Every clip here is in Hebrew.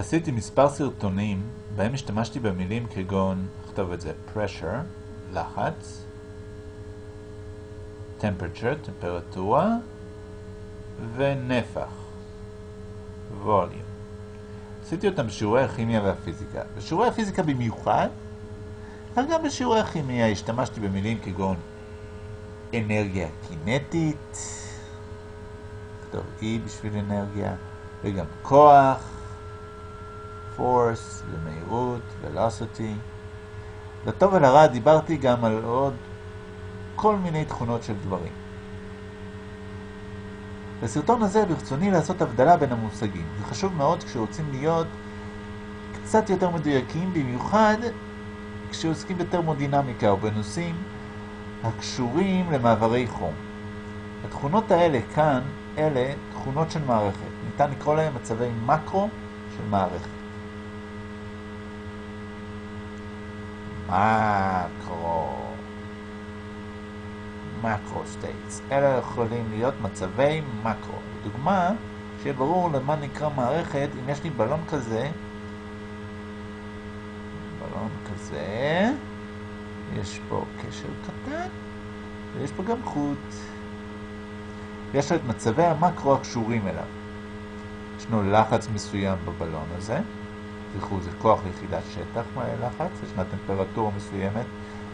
עשיתי מספר סרטונים בהם השתמשתי במילים כגון, נכתוב את זה, pressure, לחץ, temperature, טמפרטורה, ונפח, volume. עשיתי אותם בשיעורי הכימיה והפיזיקה. בשיעורי הפיזיקה במיוחד, אבל גם בשיעורי הכימיה השתמשתי במילים כגון אנרגיה קינטית, נכתוב E בשביל אנרגיה, וגם כוח, force ומהירות, velocity. לטוב ולרע דיברתי גם על עוד כל מיני תכונות של דברים. בסרטון הזה ברצוני לעשות הבדלה בין המושגים. זה חשוב מאוד כשרוצים להיות קצת יותר מדויקים, במיוחד כשעוסקים בטרמודינמיקה או בנושאים הקשורים למעברי חום. התכונות האלה כאן, אלה תכונות של מערכת. ניתן לקרוא להם מצבי מקרו של מערכת. מקרו. macro states. אלה יכולים להיות מצבי מקרו. שיהיה ברור למה נקרא מערכת, אם יש לי בלון כזה, בלון כזה, יש פה קשר קטן, ויש פה גם חוט. יש לו את מצבי המקרו הקשורים אליו. ישנו לחץ מסוים בבלון הזה, זכרו, זה כוח ליחידת שטח לחץ, ישנה טמפרטורה מסוימת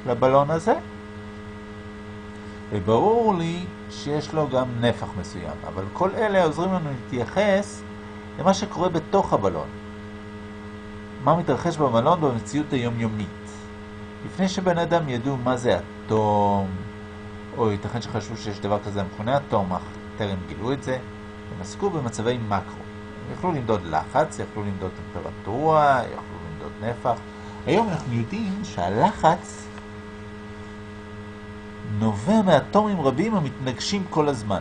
לבלון הזה, וברור לי שיש לו גם נפח מסוים, אבל כל אלה עוזרים לנו להתייחס למה שקורה בתוך הבלון. מה מתרחש בבלון במציאות היומיומית. לפני שבן אדם ידעו מה זה אטום, או ייתכן שחשבו שיש דבר כזה המכונה אטום, אך טרם גילו את זה, הם עסקו במצבי מקרו. יכלו למדוד לחץ, יכלו למדוד טמפרטורה, יכלו למדוד נפח. היום אנחנו יודעים שהלחץ נובע מאטומים רבים המתנגשים כל הזמן.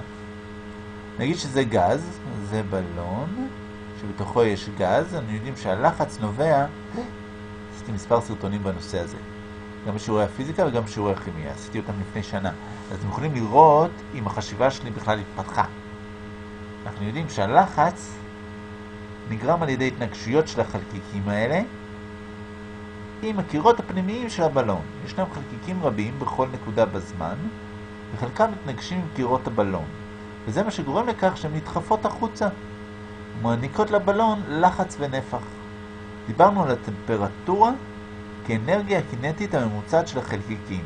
נגיד שזה גז, זה בלון, שבתוכו יש גז, אנחנו יודעים שהלחץ נובע, עשיתי מספר סרטונים בנושא הזה, גם בשיעורי הפיזיקה וגם בשיעורי הכימיה, עשיתי אותם לפני שנה. אז אתם יכולים לראות אם החשיבה שלי בכלל התפתחה. אנחנו יודעים שהלחץ נגרם על ידי התנגשויות של החלקיקים האלה עם הקירות הפנימיים של הבלון. ישנם חלקיקים רבים בכל נקודה בזמן, וחלקם מתנגשים עם קירות הבלון, וזה מה שגורם לכך שהן נדחפות החוצה, ומעניקות לבלון לחץ ונפח. דיברנו על הטמפרטורה כאנרגיה הקינטית הממוצעת של החלקיקים,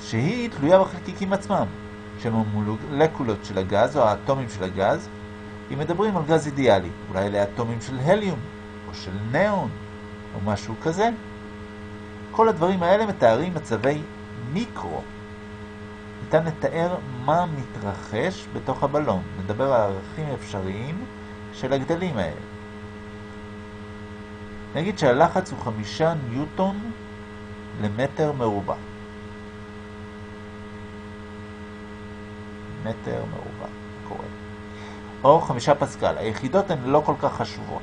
שהיא תלויה בחלקיקים עצמם, שהם המולקולות של הגז או האטומים של הגז, אם מדברים על גז אידיאלי, אולי אלה אטומים של הליום או של ניאון או משהו כזה. כל הדברים האלה מתארים מצבי מיקרו. ניתן לתאר מה מתרחש בתוך הבלון. נדבר על ערכים אפשריים של הגדלים האלה. נגיד שהלחץ הוא חמישה ניוטון למטר מרובע. מטר מרובע, קורה. או חמישה פסקל. היחידות הן לא כל כך חשובות.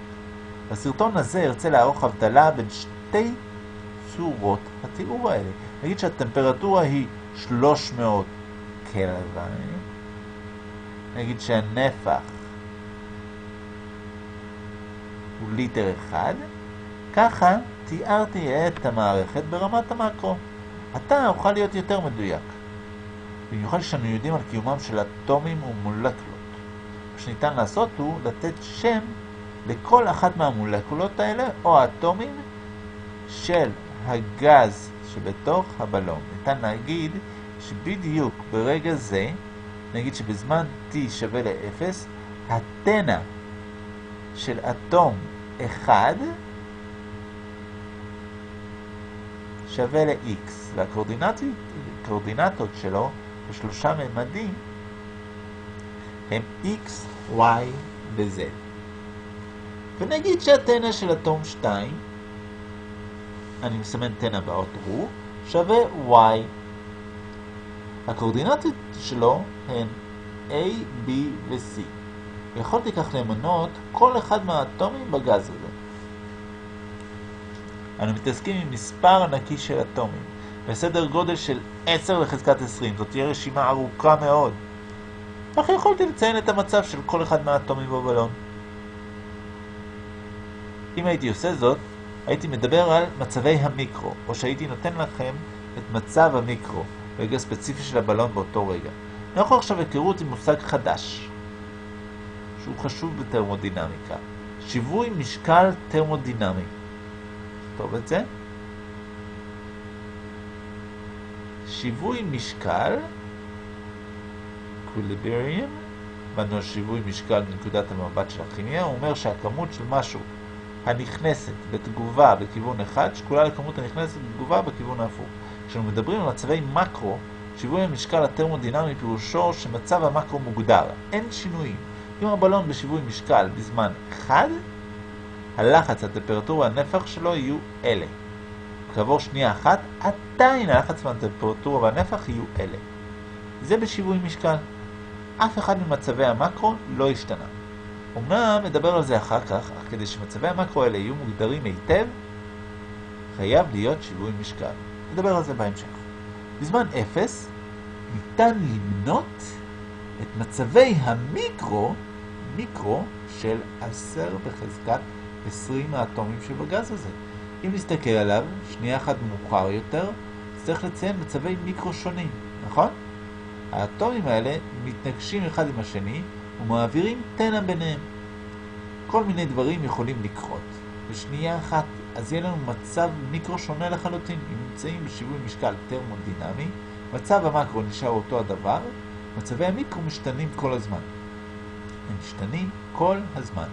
בסרטון הזה ארצה לערוך הבדלה בין שתי צורות התיאור האלה. נגיד שהטמפרטורה היא 300 קלווין, נגיד שהנפח הוא ליטר אחד, ככה תיארתי את המערכת ברמת המקרו. אתה אוכל להיות יותר מדויק. במיוחד שאנו יודעים על קיומם של אטומים ומולקולות. שניתן לעשות הוא לתת שם לכל אחת מהמולקולות האלה, או האטומים, של הגז שבתוך הבלון. ניתן להגיד שבדיוק ברגע זה, נגיד שבזמן t שווה ל-0, התנע של אטום אחד שווה ל-x, והקורדינטות שלו בשלושה ממדים הם x, y ו-z. ונגיד שהתנע של אטום 2, אני מסמן תנע באות רו, שווה y. הקורדינטות שלו הן a, b ו-c. יכולתי כך למנות כל אחד מהאטומים בגז הזה. אנו מתעסקים עם מספר ענקי של אטומים, בסדר גודל של 10 לחזקת 20. זאת תהיה רשימה ארוכה מאוד. אך יכולתי לציין את המצב של כל אחד מהאטומים בבלון. אם הייתי עושה זאת, הייתי מדבר על מצבי המיקרו, או שהייתי נותן לכם את מצב המיקרו, רגע ספציפי של הבלון באותו רגע. אני יכול עכשיו היכרות עם מושג חדש, שהוא חשוב בתרמודינמיקה. שיווי משקל תרמודינמי. טוב את זה? שיווי משקל, קוליבריום, בנו שיווי משקל מנקודת המבט של הכימיה, הוא אומר שהכמות של משהו הנכנסת בתגובה בכיוון אחד שקולה לכמות הנכנסת בתגובה בכיוון ההפוך. כשאנחנו מדברים על מצבי מקרו, שיווי המשקל התרמודינמי פירושו שמצב המקרו מוגדר, אין שינויים. אם הבלון בשיווי משקל בזמן אחד, הלחץ, הטמפרטורה, הנפח שלו יהיו אלה. כעבור שנייה אחת, עדיין הלחץ והטמפרטורה והנפח יהיו אלה. זה בשיווי משקל. אף אחד ממצבי המקרו לא השתנה. אמנם נדבר על זה אחר כך, אך כדי שמצבי המקרו האלה יהיו מוגדרים היטב, חייב להיות שיווי משקל. נדבר על זה בהמשך. בזמן אפס ניתן למנות את מצבי המיקרו, מיקרו, של 10 בחזקת 20 האטומים שבגז הזה. אם נסתכל עליו, שנייה אחת מאוחר יותר, צריך לציין מצבי מיקרו שונים, נכון? האטומים האלה מתנגשים אחד עם השני ומעבירים תנע ביניהם. כל מיני דברים יכולים לקרות. בשנייה אחת, אז יהיה לנו מצב מיקרו שונה לחלוטין. אם נמצאים בשיווי משקל תרמודינמי, מצב המקרו נשאר אותו הדבר, מצבי המיקרו משתנים כל הזמן. הם משתנים כל הזמן.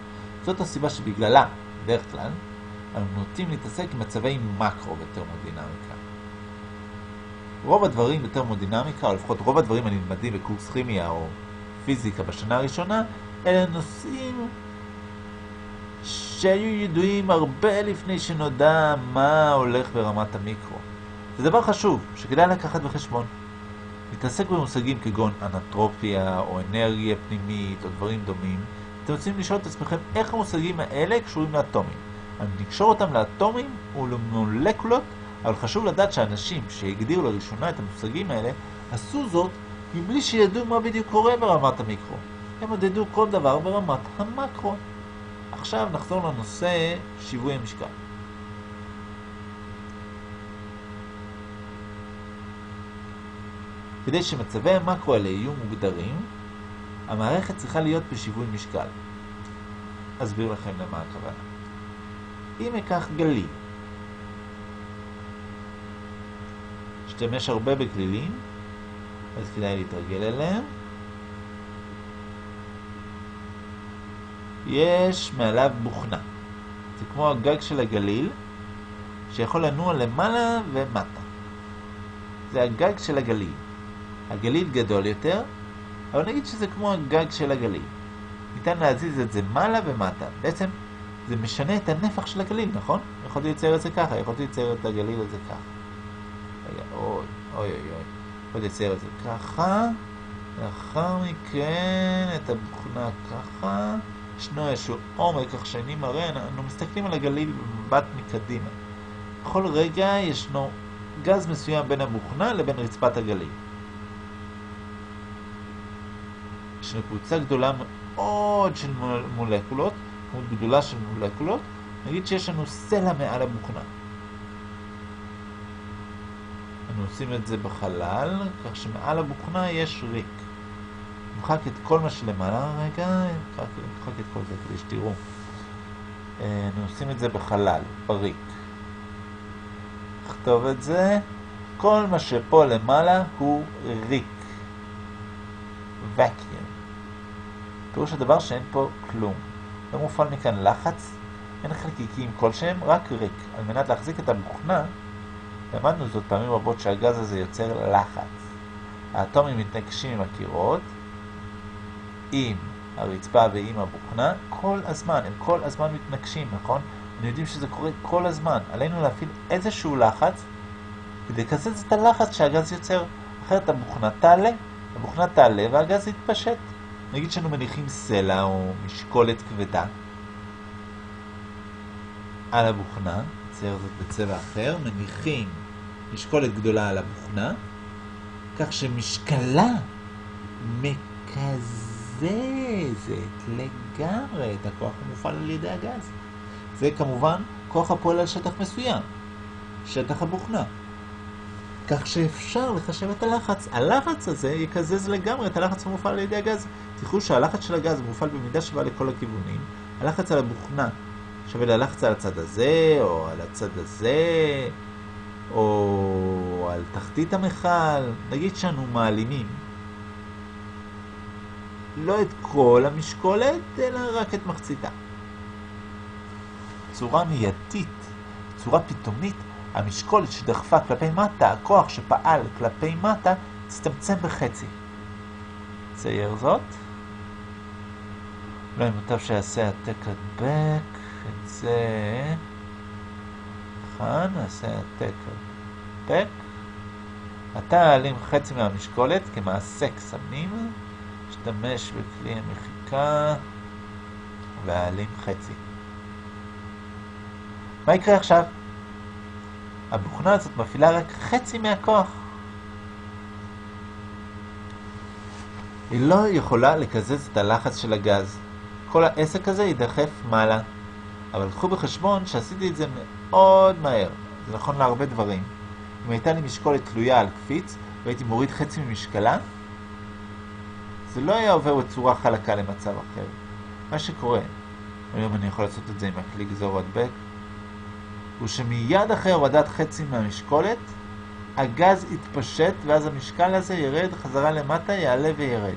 זאת הסיבה שבגללה, בדרך כלל, אנחנו נוטים להתעסק עם מצבי מקרו בתרמודינמיקה. רוב הדברים בתרמודינמיקה, או לפחות רוב הדברים הנלמדים בקורס כימיה או פיזיקה בשנה הראשונה, אלה נושאים שהיו ידועים הרבה לפני שנודע מה הולך ברמת המיקרו. זה דבר חשוב, שכדאי לקחת בחשבון. להתעסק במושגים כגון אנטרופיה או אנרגיה פנימית או דברים דומים, אתם רוצים לשאול את עצמכם איך המושגים האלה קשורים לאטומים. אני נקשור אותם לאטומים ולמולקולות, אבל חשוב לדעת שאנשים שהגדירו לראשונה את המושגים האלה, עשו זאת מבלי שידעו מה בדיוק קורה ברמת המיקרו. הם עודדו כל דבר ברמת המקרו. עכשיו נחזור לנושא שיווי המשקל. כדי שמצבי המקרו האלה יהיו מוגדרים, המערכת צריכה להיות בשיווי משקל. אסביר לכם למה הכוונה. אם אקח גליל, אשתמש הרבה בגלילים, אז כדאי להתרגל אליהם. יש מעליו בוכנה. זה כמו הגג של הגליל, שיכול לנוע למעלה ומטה. זה הגג של הגליל. הגליל גדול יותר, אבל נגיד שזה כמו הגג של הגליל. ניתן להזיז את זה מעלה ומטה. בעצם זה משנה את הנפח של הגליל, נכון? יכולתי לצייר את זה ככה, יכולתי לצייר את הגליל הזה ככה. רגע, אוי, אוי אוי. יכולתי לצייר את זה ככה, לאחר מכן את הבוכנה ככה. ישנו איזשהו עומק, כך שאני מראה, אנחנו מסתכלים על הגליל במבט מקדימה. בכל רגע ישנו גז מסוים בין הבוכנה לבין רצפת הגליל. יש לנו קבוצה גדולה מאוד של מולקולות, כמות גדולה של מולקולות, נגיד שיש לנו סלע מעל הבוכנה. אנחנו עושים את זה בחלל, כך שמעל הבוכנה יש ריק. נמחק את כל מה שלמעלה, רגע, נמחק את כל זה כדי שתראו. אה, אנחנו עושים את זה בחלל, בריק. נכתוב את זה, כל מה שפה למעלה הוא ריק. vacuum. פירוש הדבר שאין פה כלום. לא מופעל מכאן לחץ, אין חלקיקים כלשהם, רק ריק. על מנת להחזיק את הבוכנה, למדנו זאת פעמים רבות שהגז הזה יוצר לחץ. האטומים מתנגשים עם הקירות, עם הרצפה ועם הבוכנה, כל הזמן, הם כל הזמן מתנגשים, נכון? אנחנו יודעים שזה קורה כל הזמן. עלינו להפעיל איזשהו לחץ כדי לקזז את הלחץ שהגז יוצר. אחרת הבוכנה תעלה, הבוכנה תעלה והגז יתפשט. נגיד שאנו מניחים סלע או משקולת כבדה על הבוכנה, צייר זאת בצבע אחר, מניחים משקולת גדולה על הבוכנה, כך שמשקלה מקזזת לגמרי את הכוח המופעל על ידי הגז. זה כמובן כוח הפועל על שטח מסוים, שטח הבוכנה. כך שאפשר לחשב את הלחץ. הלחץ הזה יקזז לגמרי את הלחץ המופעל על ידי הגז. תראו שהלחץ של הגז מופעל במידה שווה לכל הכיוונים. הלחץ על הבוכנה שווה ללחץ על הצד הזה, או על הצד הזה, או על תחתית המכל. נגיד שאנו מעלימים לא את כל המשקולת, אלא רק את מחציתה. צורה מיידית, צורה פתאומית, המשקולת שדחפה כלפי מטה, הכוח שפעל כלפי מטה, הצטמצם בחצי. צייר זאת. אולי מוטב שיעשה העתק הדבק, את זה... כאן נעשה העתק הדבק. אתה העלים חצי מהמשקולת כמעשה קסמים, משתמש בכלי המחיקה והעלים חצי. מה יקרה עכשיו? הבוכנה הזאת מפעילה רק חצי מהכוח. היא לא יכולה לקזז את הלחץ של הגז. כל העסק הזה יידחף מעלה. אבל קחו בחשבון שעשיתי את זה מאוד מהר. זה נכון להרבה דברים. אם הייתה לי משקולת תלויה על קפיץ והייתי מוריד חצי ממשקלה, זה לא היה עובר בצורה חלקה למצב אחר. מה שקורה, היום אני יכול לעשות את זה עם הכלי גזור הדבק, הוא שמיד אחרי הורדת חצי מהמשקולת, הגז יתפשט ואז המשקל הזה ירד חזרה למטה, יעלה וירד.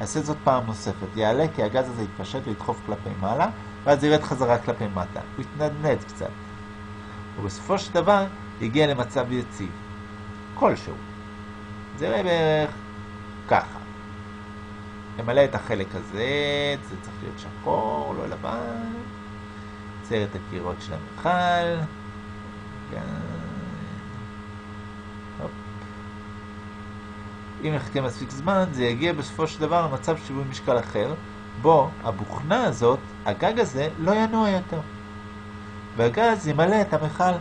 אעשה זאת פעם נוספת. יעלה כי הגז הזה יתפשט וידחוף כלפי מעלה, ואז ירד חזרה כלפי מטה. הוא יתנדנד קצת. ובסופו של דבר יגיע למצב יציב. כלשהו. זה יראה בערך ככה. נמלא את החלק הזה, זה צריך להיות שחור, לא לבן. צייר את הקירות של המכל. אם נחכה מספיק זמן, זה יגיע בסופו של דבר למצב שיווי משקל אחר, בו הבוכנה הזאת, הגג הזה, לא ינוע יותר. והגז ימלא את המכל.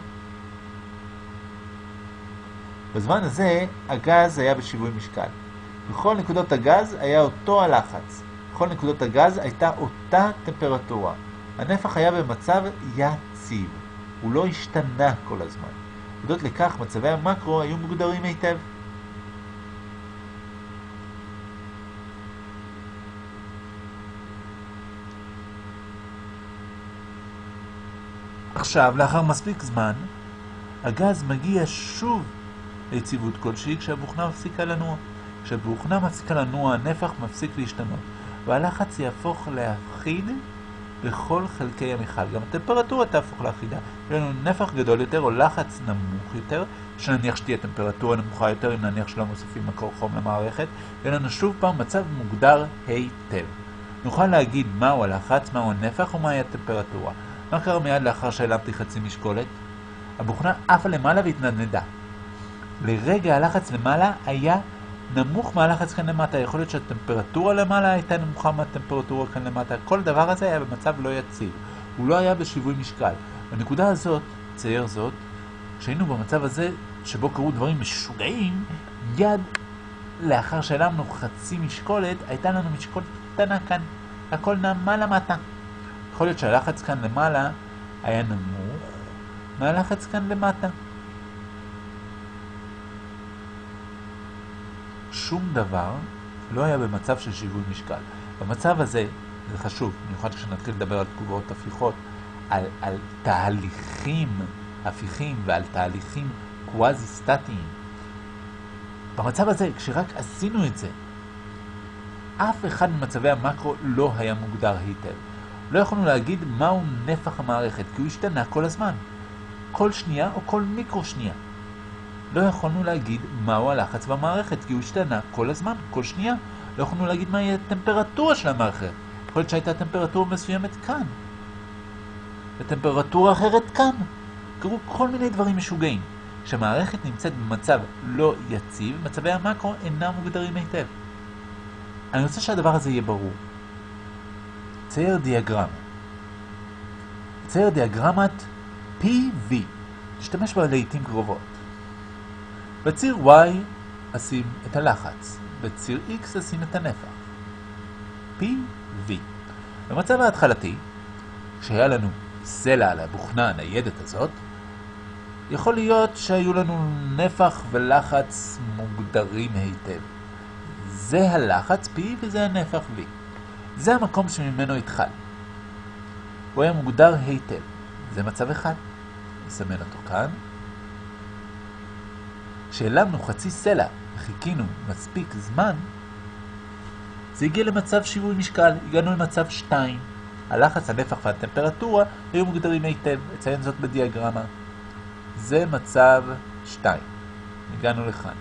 בזמן הזה, הגז היה בשיווי משקל. בכל נקודות הגז היה אותו הלחץ. בכל נקודות הגז הייתה אותה טמפרטורה. הנפח היה במצב יציב. הוא לא השתנה כל הזמן. הודות לכך מצבי המקרו היו מוגדרים היטב. עכשיו, לאחר מספיק זמן, הגז מגיע שוב ליציבות כלשהי כשהבוכנה מפסיקה לנוע. כשהבוכנה מפסיקה לנוע, הנפח מפסיק להשתנות, והלחץ יהפוך לאחיד בכל חלקי המכל. גם הטמפרטורה תהפוך לאחידה. יהיה לנו נפח גדול יותר או לחץ נמוך יותר, שנניח שתהיה טמפרטורה נמוכה יותר, אם נניח שלא מוסיפים מקור חום למערכת, יהיה לנו שוב פעם מצב מוגדר היטב. נוכל להגיד מהו הלחץ, מהו הנפח ומהי הטמפרטורה. מה קרה מיד לאחר שהעלמתי חצי משקולת? הבוכנה עפה למעלה והתנדנדה. לרגע הלחץ למעלה היה נמוך מהלחץ כאן למטה. יכול להיות שהטמפרטורה למעלה הייתה נמוכה מהטמפרטורה כאן למטה. כל דבר הזה היה במצב לא יציב. הוא לא היה בשיווי משקל. בנקודה הזאת, צייר זאת, כשהיינו במצב הזה שבו קרו דברים משוגעים, יד לאחר שהעלמנו חצי משקולת, הייתה לנו משקולת קטנה כאן. הכל נעמה למטה. יכול להיות שהלחץ כאן למעלה היה נמוך מהלחץ כאן למטה. שום דבר לא היה במצב של שיווי משקל. במצב הזה, זה חשוב, במיוחד כשנתחיל לדבר על תגובות הפיכות, על, על תהליכים הפיכים ועל תהליכים קוואזי-סטטיים. במצב הזה, כשרק עשינו את זה, אף אחד ממצבי המקרו לא היה מוגדר היטב. לא יכולנו להגיד מהו נפח המערכת, כי הוא השתנה כל הזמן. כל שנייה או כל מיקרו שנייה. לא יכולנו להגיד מהו הלחץ במערכת, כי הוא השתנה כל הזמן, כל שנייה. לא יכולנו להגיד מהי הטמפרטורה של המערכת. יכול להיות שהייתה טמפרטורה מסוימת כאן, וטמפרטורה אחרת כאן. קרו כל מיני דברים משוגעים. כשהמערכת נמצאת במצב לא יציב, מצבי המקרו אינם מוגדרים היטב. אני רוצה שהדבר הזה יהיה ברור. צייר דיאגרמה. צייר דיאגרמת PV. נשתמש בה לעיתים קרובות. בציר Y אשים את הלחץ, בציר X אשים את הנפח. PV. במצב ההתחלתי, כשהיה לנו סלע על הבוכנה הניידת הזאת, יכול להיות שהיו לנו נפח ולחץ מוגדרים היטב. זה הלחץ P וזה הנפח V. זה המקום שממנו התחל. הוא היה מוגדר היטב. זה מצב אחד. נסמן אותו כאן. כשהלמנו חצי סלע וחיכינו מספיק זמן, זה הגיע למצב שיווי משקל, הגענו למצב 2. הלחץ, הנפח והטמפרטורה היו מוגדרים היטב, אציין זאת בדיאגרמה. זה מצב 2. הגענו לכאן.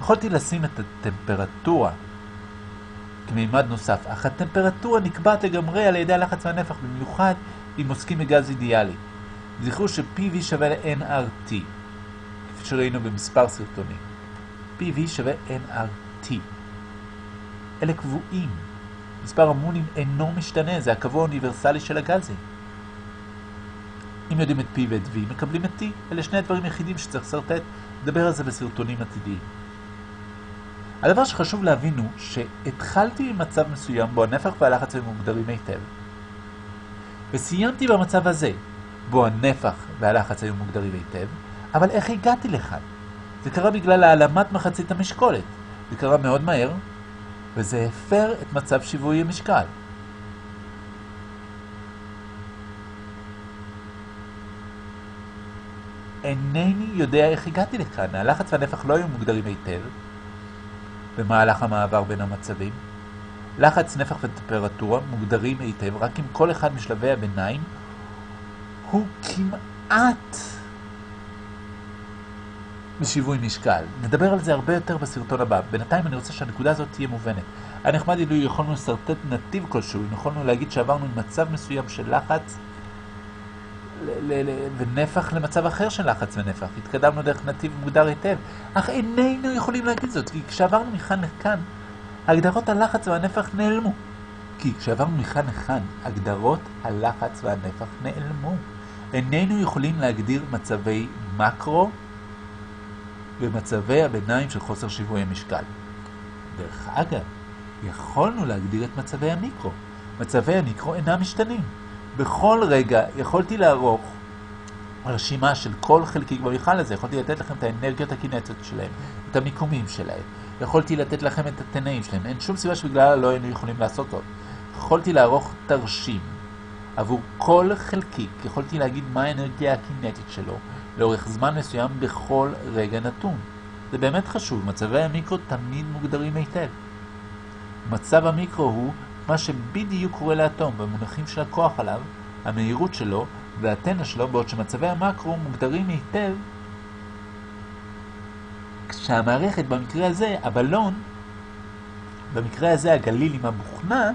יכולתי לשים את הטמפרטורה כמימד נוסף, אך הטמפרטורה נקבעת לגמרי על ידי הלחץ והנפח, במיוחד אם עוסקים בגז אידיאלי. זכרו ש-PV שווה ל-NRT, כפי שראינו במספר סרטונים. PV שווה NRT. אלה קבועים. מספר המונים אינו משתנה, זה הקבוע האוניברסלי של הגזים. אם יודעים את P ואת V, מקבלים את T. אלה שני הדברים היחידים שצריך לסרטט, נדבר על זה בסרטונים עתידיים. הדבר שחשוב להבין הוא שהתחלתי במצב מסוים בו הנפח והלחץ היו מוגדרים היטב, וסיימתי במצב הזה, בו הנפח והלחץ היו מוגדרים היטב, אבל איך הגעתי לכאן? זה קרה בגלל העלמת מחצית המשקולת. זה קרה מאוד מהר, וזה הפר את מצב שיווי המשקל. אינני יודע איך הגעתי לכאן. הלחץ והנפח לא היו מוגדרים היטב במהלך המעבר בין המצבים. לחץ, נפח וטמפרטורה מוגדרים היטב רק אם כל אחד משלבי הביניים הוא כמעט בשיווי משקל. נדבר על זה הרבה יותר בסרטון הבא. בינתיים אני רוצה שהנקודה הזאת תהיה מובנת. היה נחמד אילו יכולנו לסרטט נתיב כלשהו, אם יכולנו להגיד שעברנו ממצב מסוים של לחץ ונפח למצב אחר של לחץ ונפח. התקדמנו דרך נתיב מוגדר היטב, אך איננו יכולים להגיד זאת, כי כשעברנו מכאן לכאן, הגדרות הלחץ והנפח נעלמו. כי כשעברנו מכאן לכאן, הגדרות הלחץ והנפח נעלמו. איננו יכולים להגדיר מצבי מקרו במצבי הביניים של חוסר שיווי המשקל. דרך אגב, יכולנו להגדיר את מצבי המיקרו. מצבי המיקרו אינם משתנים. בכל רגע יכולתי לערוך רשימה של כל חלקיק במכל הזה, יכולתי לתת לכם את האנרגיות הקינטיות שלהם, את המיקומים שלהם, יכולתי לתת לכם את התנאים שלהם, אין שום סיבה שבגללה לא היינו יכולים לעשות זאת. יכולתי לערוך תרשים עבור כל חלקיק, יכולתי להגיד מה האנרגיה הקינטית שלו, לאורך זמן מסוים בכל רגע נתון. זה באמת חשוב, מצבי המיקרו תמיד מוגדרים היטב. מצב המיקרו הוא מה שבדיוק קורה לאטום במונחים של הכוח עליו, המהירות שלו והטנא שלו, בעוד שמצבי המקרו מוגדרים היטב כשהמערכת במקרה הזה, הבלון, במקרה הזה הגליל עם הבוכנה,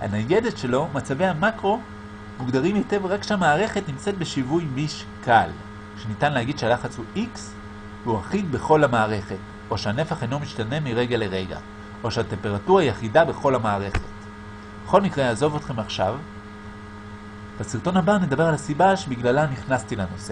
הניידת שלו, מצבי המקרו מוגדרים היטב רק כשהמערכת נמצאת בשיווי משקל. שניתן להגיד שהלחץ הוא X והוא אחיד בכל המערכת, או שהנפח אינו משתנה מרגע לרגע, או שהטמפרטורה היא אחידה בכל המערכת. בכל מקרה, אעזוב אתכם עכשיו. בסרטון הבא נדבר על הסיבה שבגללה נכנסתי לנושא.